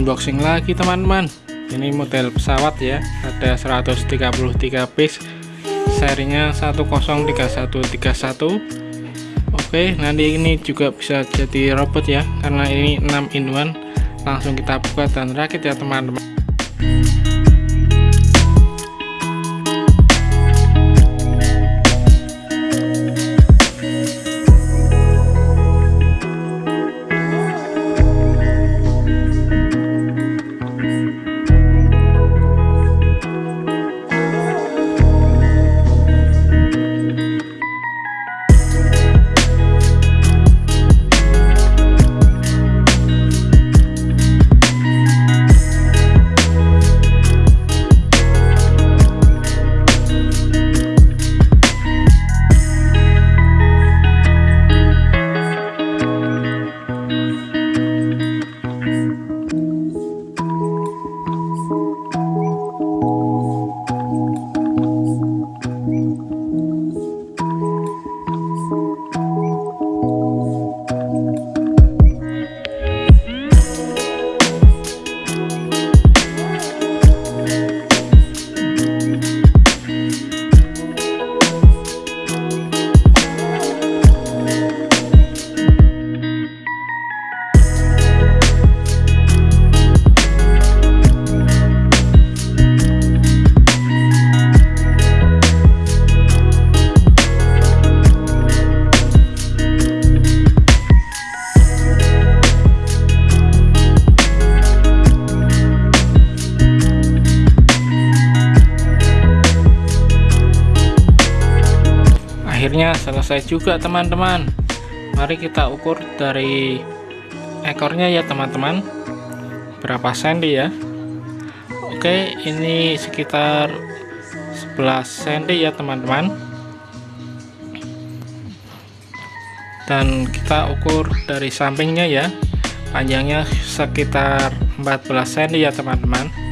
unboxing lagi teman-teman. Ini model pesawat ya ada 133 piece. Serinya 103131 oke nanti ini juga bisa jadi robot ya karena ini 6 in 1 langsung kita buka dan rakit ya teman-teman akhirnya selesai juga teman-teman. Mari kita ukur dari ekornya ya teman-teman. Berapa senti ya? Oke ini sekitar 11 cm ya teman-teman. Dan kita ukur dari sampingnya ya. Panjangnya sekitar 14 cm ya teman-teman